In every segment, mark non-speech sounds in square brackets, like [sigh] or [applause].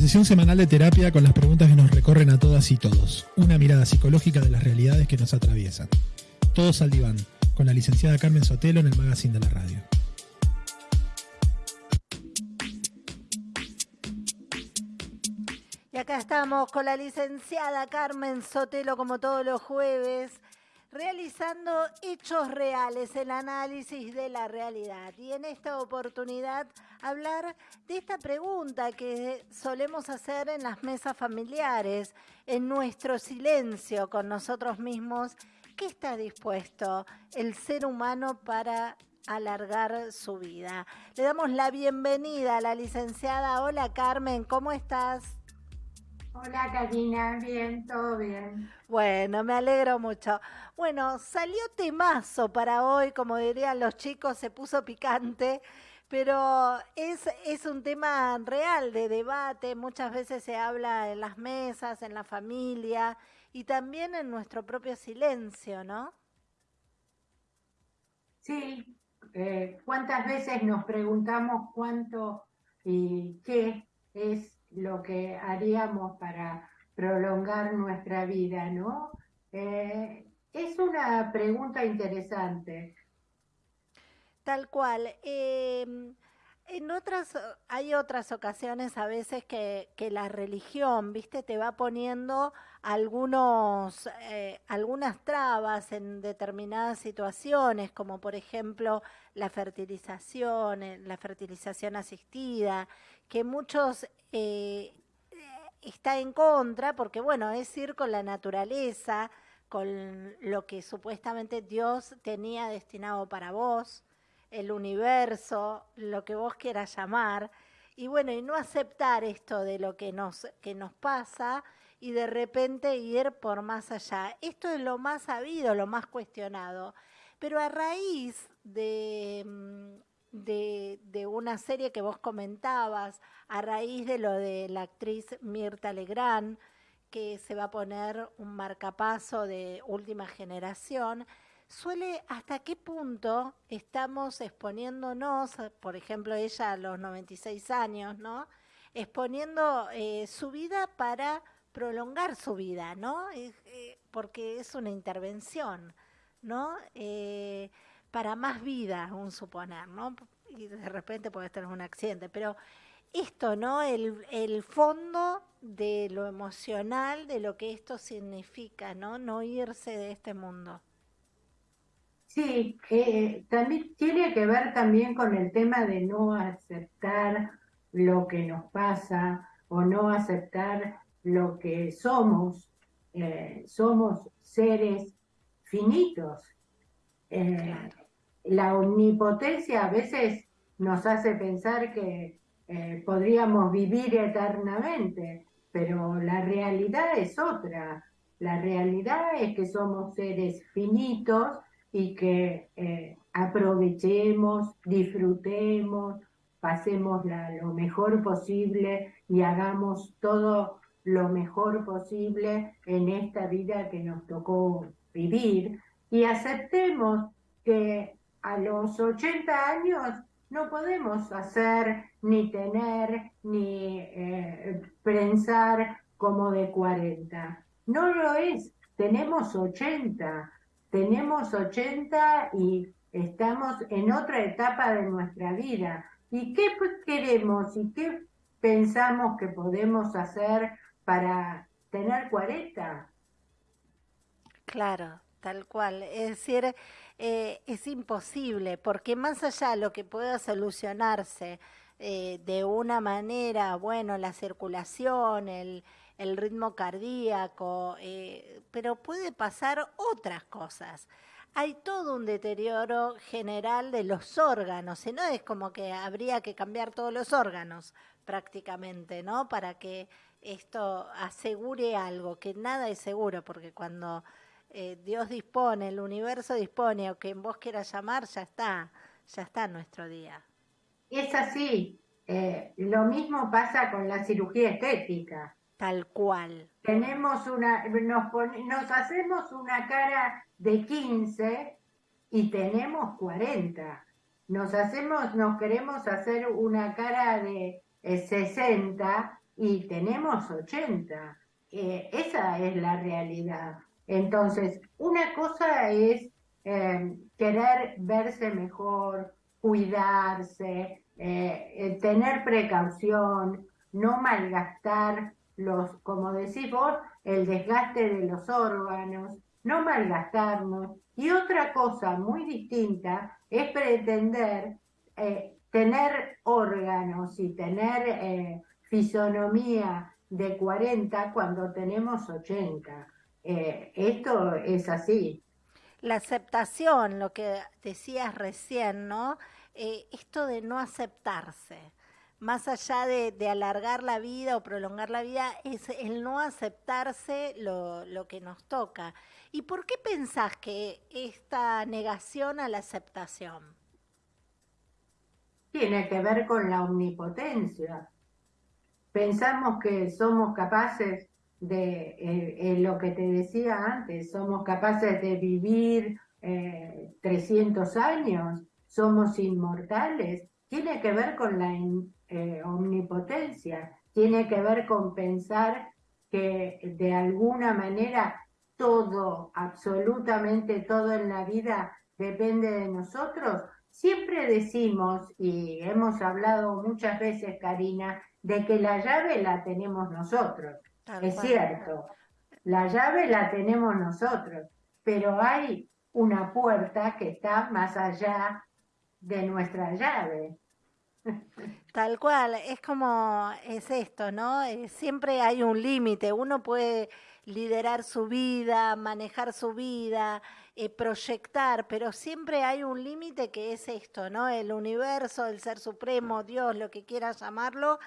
Sesión semanal de terapia con las preguntas que nos recorren a todas y todos. Una mirada psicológica de las realidades que nos atraviesan. Todos al diván, con la licenciada Carmen Sotelo en el Magazine de la Radio. Y acá estamos con la licenciada Carmen Sotelo como todos los jueves realizando hechos reales, el análisis de la realidad. Y en esta oportunidad hablar de esta pregunta que solemos hacer en las mesas familiares, en nuestro silencio con nosotros mismos. ¿Qué está dispuesto el ser humano para alargar su vida? Le damos la bienvenida a la licenciada. Hola Carmen, ¿cómo estás? Hola Karina, bien, todo bien. Bueno, me alegro mucho. Bueno, salió temazo para hoy, como dirían los chicos, se puso picante, pero es, es un tema real de debate, muchas veces se habla en las mesas, en la familia y también en nuestro propio silencio, ¿no? Sí, eh, ¿cuántas veces nos preguntamos cuánto y qué es lo que haríamos para prolongar nuestra vida, ¿no? Eh, es una pregunta interesante. Tal cual. Em, en otras, hay otras ocasiones a veces que, la religión, viste, te va poniendo algunos, eh, algunas trabas en determinadas situaciones, como por ejemplo la fertilización, eh, la fertilización asistida, que muchos eh, está en contra, porque bueno, es ir con la naturaleza, con lo que supuestamente Dios tenía destinado para vos, el universo, lo que vos quieras llamar, y bueno, y no aceptar esto de lo que nos, que nos pasa y de repente ir por más allá. Esto es lo más sabido, lo más cuestionado. Pero a raíz de, mm, de, de, una serie que vos comentabas, a raíz de lo de la actriz Mirta Legrand, que se va a poner un marcapaso de última generación, suele hasta qué punto estamos exponiéndonos, por ejemplo, ella a los 96 años, ¿no? Exponiendo eh, su vida para prolongar su vida, ¿no? Eh, porque es una intervención, ¿no? Para más vida, un suponer, ¿no? Y de repente puede tener un accidente, pero esto, ¿no? El, el, fondo de lo emocional, de lo que esto significa, ¿no? No irse de este mundo. Sí, eh, también tiene que ver también con el tema de no aceptar lo que nos pasa o no aceptar lo que somos. Eh, somos seres finitos. Eh, la omnipotencia a veces nos hace pensar que eh, podríamos vivir eternamente, pero la realidad es otra. La realidad es que somos seres finitos y que eh, aprovechemos, disfrutemos, pasemos lo mejor posible y hagamos todo lo mejor posible en esta vida que nos tocó vivir y aceptemos que a los 80 años no podemos hacer ni tener ni eh, pensar como de 40. No lo es, tenemos 80, tenemos 80 y estamos en otra etapa de nuestra vida. ¿Y qué queremos y qué pensamos que podemos hacer para tener 40? Claro, tal cual. Es decir, eh, es imposible, porque más allá de lo que pueda solucionarse eh, de una manera, bueno, la circulación, el, ritmo cardíaco, eh, pero puede pasar otras cosas. Hay todo un deterioro general de los órganos, y no es como que habría que cambiar todos los órganos prácticamente, ¿no? Para que esto asegure algo, que nada es seguro, porque cuando eh, Dios dispone, el universo dispone, o quien vos quieras llamar, ya está, ya está nuestro día. Es así. Eh, lo mismo pasa con la cirugía estética. Tal cual. Tenemos una, nos, nos hacemos una cara de 15 y tenemos 40. Nos hacemos, nos queremos hacer una cara de 60 eh, y tenemos 80. Eh, esa es la realidad. Entonces, una cosa es eh, querer verse mejor, cuidarse, eh, tener precaución, no malgastar los, como decís vos, el desgaste de los órganos, no malgastarnos. Y otra cosa muy distinta es pretender tener órganos y tener fisonomía de 40 cuando tenemos 80. Eh, esto es así. La aceptación, lo que decías recién, ¿no? Eh, esto de no aceptarse, más allá de, de, alargar la vida o prolongar la vida, es el no aceptarse lo, lo que nos toca. ¿Y por qué pensás que esta negación a la aceptación? Tiene que ver con la omnipotencia pensamos que somos capaces de eh, lo que te decía antes, somos capaces de vivir 300 eh, años, somos inmortales, tiene que ver con la eh, omnipotencia, tiene que ver con pensar que de alguna manera todo, absolutamente todo en la vida depende de nosotros. Siempre decimos, y hemos hablado muchas veces, Karina, de que la llave la tenemos nosotros. Es cierto, la llave la tenemos nosotros, pero hay una puerta que está más allá de nuestra llave. Tal cual, es como es esto, ¿no? Eh, siempre hay un límite, uno puede liderar su vida, manejar su vida, eh, proyectar, pero siempre hay un límite que es esto, ¿no? El universo, el ser supremo, Dios, lo que quieras llamarlo,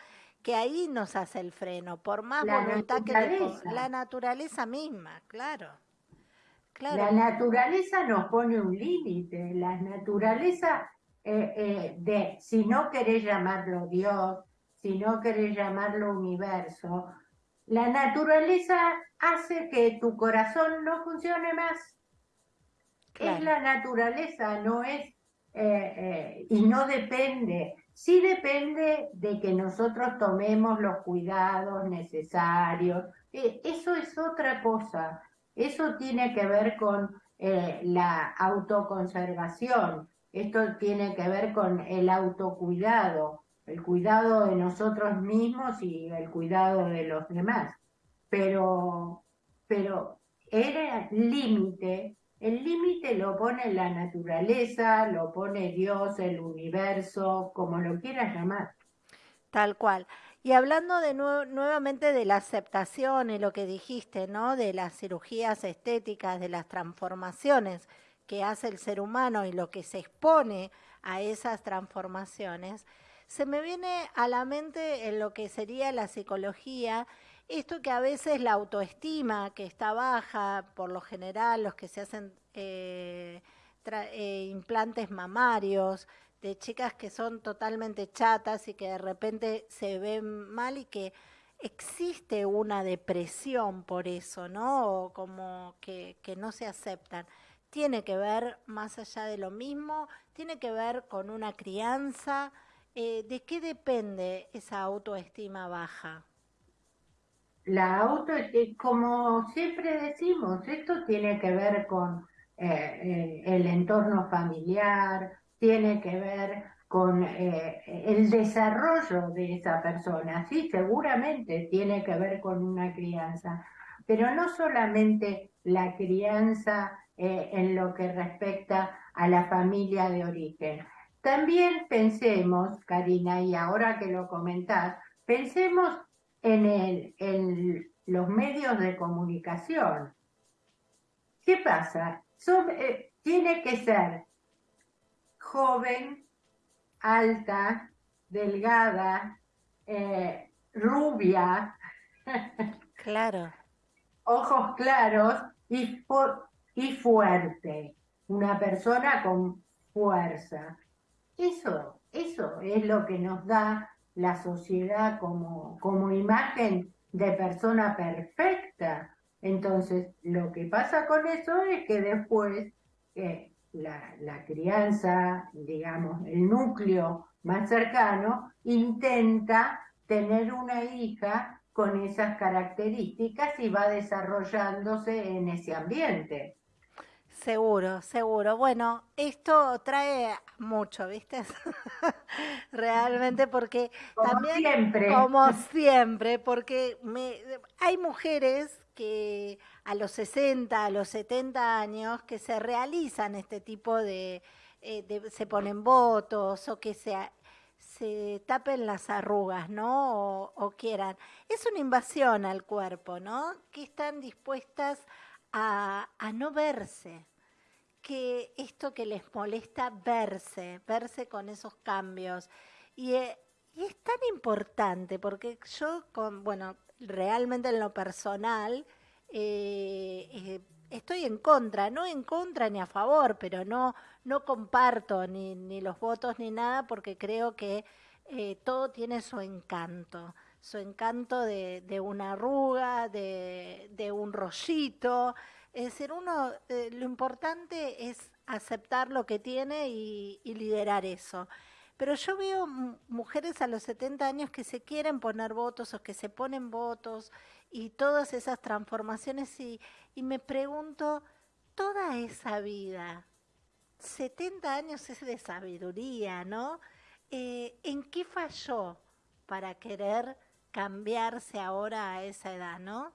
que ahí nos hace el freno, por más voluntad que la naturaleza misma, claro. La naturaleza nos pone un límite, la naturaleza eh, eh, de, si no querés llamarlo Dios, si no querés llamarlo universo, la naturaleza hace que tu corazón no funcione más. Es la naturaleza, no es, eh, y no depende Sí depende de que nosotros tomemos los cuidados necesarios. Eh, eso es otra cosa. Eso tiene que ver con eh, la autoconservación. Esto tiene que ver con el autocuidado, el cuidado de nosotros mismos y el cuidado de los demás. Pero, pero era límite el límite lo pone la naturaleza, lo pone Dios, el universo, como lo quieras llamar. Tal cual. Y hablando de nuevamente de la aceptación y lo que dijiste, ¿no? De las cirugías estéticas, de las transformaciones que hace el ser humano y lo que se expone a esas transformaciones, se me viene a la mente en lo que sería la psicología esto que a veces la autoestima, que está baja, por lo general los que se hacen eh, eh, implantes mamarios, de chicas que son totalmente chatas y que de repente se ven mal y que existe una depresión por eso, ¿no? O como que, que no se aceptan. Tiene que ver, más allá de lo mismo, tiene que ver con una crianza. Eh, ¿De qué depende esa autoestima baja? La auto, como siempre decimos, esto tiene que ver con eh, eh, el entorno familiar, tiene que ver con eh, el desarrollo de esa persona, sí, seguramente tiene que ver con una crianza, pero no solamente la crianza en lo que respecta a la familia de origen. También pensemos, Karina, y ahora que lo comentás, pensemos en, el, en los medios de comunicación. ¿Qué pasa? Eh, tiene que ser joven, alta, delgada, eh, rubia. [laughs] Claro. ojos claros y, y fuerte. Una persona con fuerza. Eso, eso es lo que nos da la sociedad como, como imagen de persona perfecta. Entonces, lo que pasa con eso es que después eh, la, la, crianza, digamos, el núcleo más cercano, intenta tener una hija con esas características y va desarrollándose en ese ambiente. Seguro, seguro. Bueno, esto trae mucho, ¿viste? [laughs] Realmente porque como también, siempre. como siempre, porque me, hay mujeres que a los 60, a los 70 años, que se realizan este tipo de, eh, de se ponen votos o que se, se tapen las arrugas, ¿no? O, o quieran. Es una invasión al cuerpo, ¿no? Que están dispuestas a, no verse que esto que les molesta verse, verse con esos cambios. Y, eh, es tan importante porque yo, con, bueno, realmente en lo personal, eh, eh, estoy en contra, no en contra ni a favor, pero no, no comparto ni, ni los votos ni nada porque creo que todo tiene su encanto, su encanto de, una arruga, de, un rollito, es decir, uno, eh, lo importante es aceptar lo que tiene y, y liderar eso. Pero yo veo mujeres a los 70 años que se quieren poner votos o que se ponen votos y todas esas transformaciones y, y me pregunto, toda esa vida, 70 años es de sabiduría, ¿no? Eh, ¿En qué falló para querer cambiarse ahora a esa edad, no?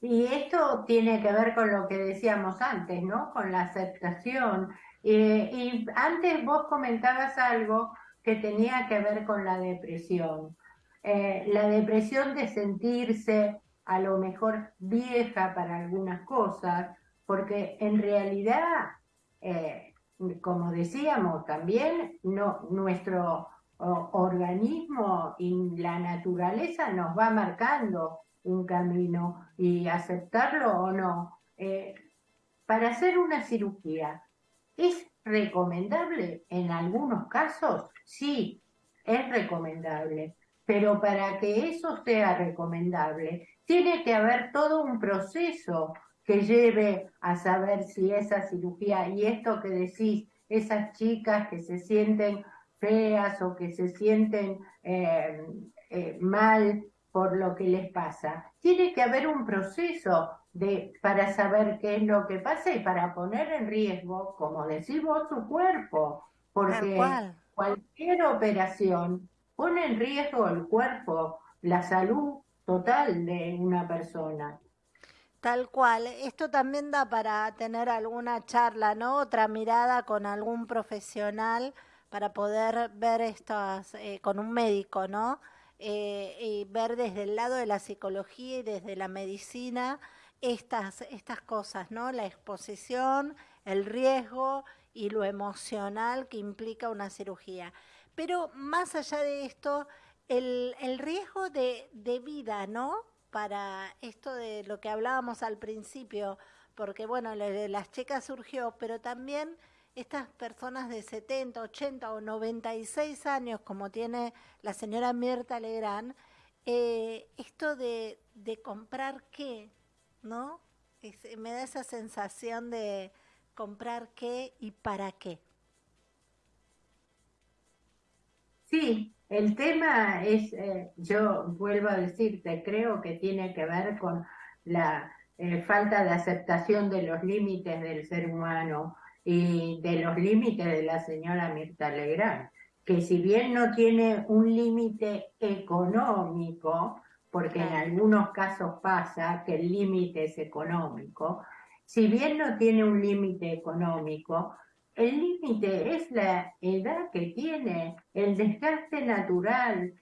Y esto tiene que ver con lo que decíamos antes, ¿no? Con la aceptación. Eh, y antes vos comentabas algo que tenía que ver con la depresión. Eh, la depresión de sentirse a lo mejor vieja para algunas cosas, porque en realidad, eh, como decíamos también, no, nuestro organismo y la naturaleza nos va marcando un camino y aceptarlo o no. Eh, para hacer una cirugía, ¿es recomendable? En algunos casos, sí, es recomendable, pero para que eso sea recomendable, tiene que haber todo un proceso que lleve a saber si esa cirugía y esto que decís, esas chicas que se sienten feas o que se sienten eh, eh, mal por lo que les pasa. Tiene que haber un proceso de, para saber qué es lo que pasa y para poner en riesgo, como decís vos, su cuerpo, porque cualquier operación pone en riesgo el cuerpo, la salud total de una persona. Tal cual. Esto también da para tener alguna charla, ¿no? Otra mirada con algún profesional para poder ver estas, eh, con un médico, ¿no? eh, y ver desde el lado de la psicología y desde la medicina estas, estas cosas, ¿no? La exposición, el riesgo y lo emocional que implica una cirugía. Pero más allá de esto, el, el riesgo de, de vida, ¿no? Para esto de lo que hablábamos al principio, porque bueno, las chicas surgió, pero también estas personas de 70, 80 o 96 años, como tiene la señora Mirta Legrand, eh, esto de, comprar qué, ¿no? Me da esa sensación de comprar qué y para qué. Sí, el tema es, eh, yo vuelvo a decirte, creo que tiene que ver con la eh, falta de aceptación de los límites del ser humano y de los límites de la señora Mirta Legrand, que si bien no tiene un límite económico, porque en algunos casos pasa que el límite es económico, si bien no tiene un límite económico, el límite es la edad que tiene, el desgaste natural.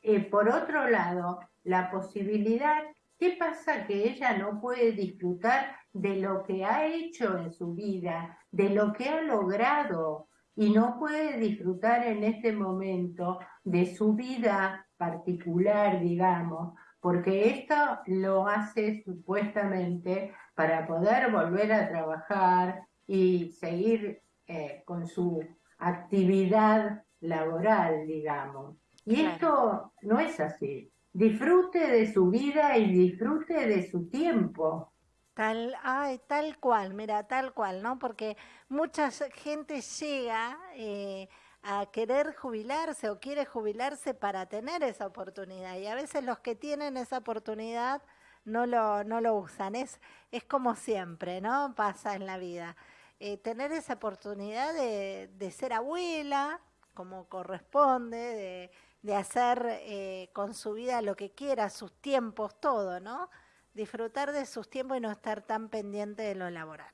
Eh, por otro lado, la posibilidad, ¿qué pasa que ella no puede disfrutar de lo que ha hecho en su vida, de lo que ha logrado y no puede disfrutar en este momento de su vida particular, digamos, porque esto lo hace supuestamente para poder volver a trabajar y seguir eh, con su actividad laboral, digamos. Y claro. esto no es así. Disfrute de su vida y disfrute de su tiempo. Tal, ay, tal cual, mira, tal cual, ¿no? Porque mucha gente llega eh, a querer jubilarse o quiere jubilarse para tener esa oportunidad. Y a veces los que tienen esa oportunidad no lo, no lo usan. Es, es como siempre, ¿no? Pasa en la vida. Eh, tener esa oportunidad de, de, ser abuela, como corresponde, de, de hacer eh, con su vida lo que quiera, sus tiempos, todo, ¿no? Disfrutar de sus tiempos y no estar tan pendiente de lo laboral.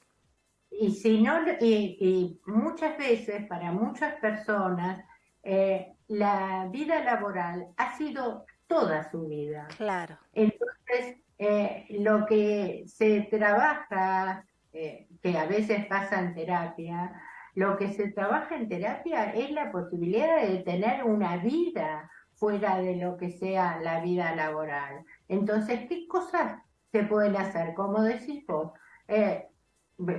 Y si no, y, y muchas veces para muchas personas eh, la vida laboral ha sido toda su vida. Claro. Entonces, eh, lo que se trabaja, eh, que a veces pasa en terapia, lo que se trabaja en terapia es la posibilidad de tener una vida fuera de lo que sea la vida laboral. Entonces, ¿qué cosas se pueden hacer? Como decís vos, eh,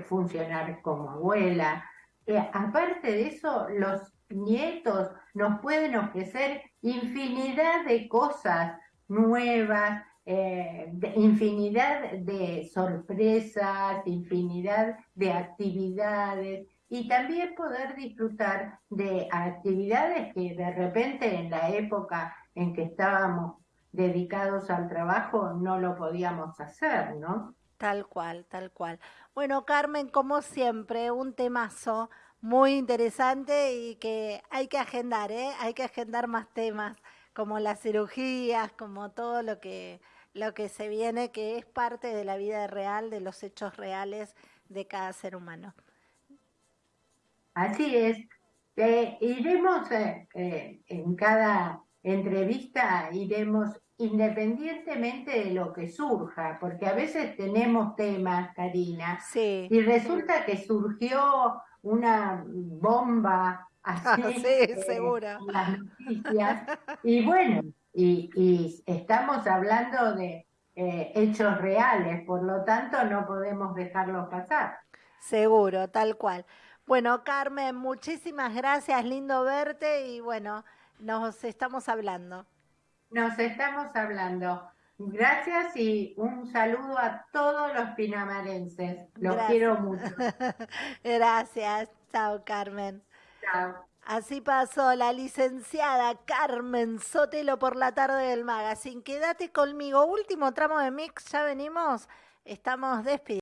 funcionar como abuela. Eh, aparte de eso, los nietos nos pueden ofrecer infinidad de cosas nuevas, eh, de infinidad de sorpresas, infinidad de actividades y también poder disfrutar de actividades que de repente en la época en que estábamos dedicados al trabajo no lo podíamos hacer, ¿no? Tal cual, tal cual. Bueno, Carmen, como siempre, un temazo muy interesante y que hay que agendar, ¿eh? Hay que agendar más temas, como las cirugías, como todo lo que, lo que se viene, que es parte de la vida real, de los hechos reales de cada ser humano. Así es. Eh, iremos eh, eh, en cada entrevista, iremos independientemente de lo que surja, porque a veces tenemos temas, Karina, sí. y resulta que surgió una bomba [laughs] así ah, sí, eh, seguro. en las noticias, y bueno, y, y estamos hablando de hechos reales, por lo tanto no podemos dejarlos pasar. Seguro, tal cual. Bueno, Carmen, muchísimas gracias, lindo verte y bueno, nos estamos hablando. Nos estamos hablando. Gracias y un saludo a todos los pinamarenses. Los Gracias. quiero mucho. [laughs] Gracias. Chao, Carmen. Chao. Así pasó la licenciada Carmen Sotelo por la tarde del magazine. Quédate conmigo. Último tramo de mix, ya venimos. Estamos despidiendo.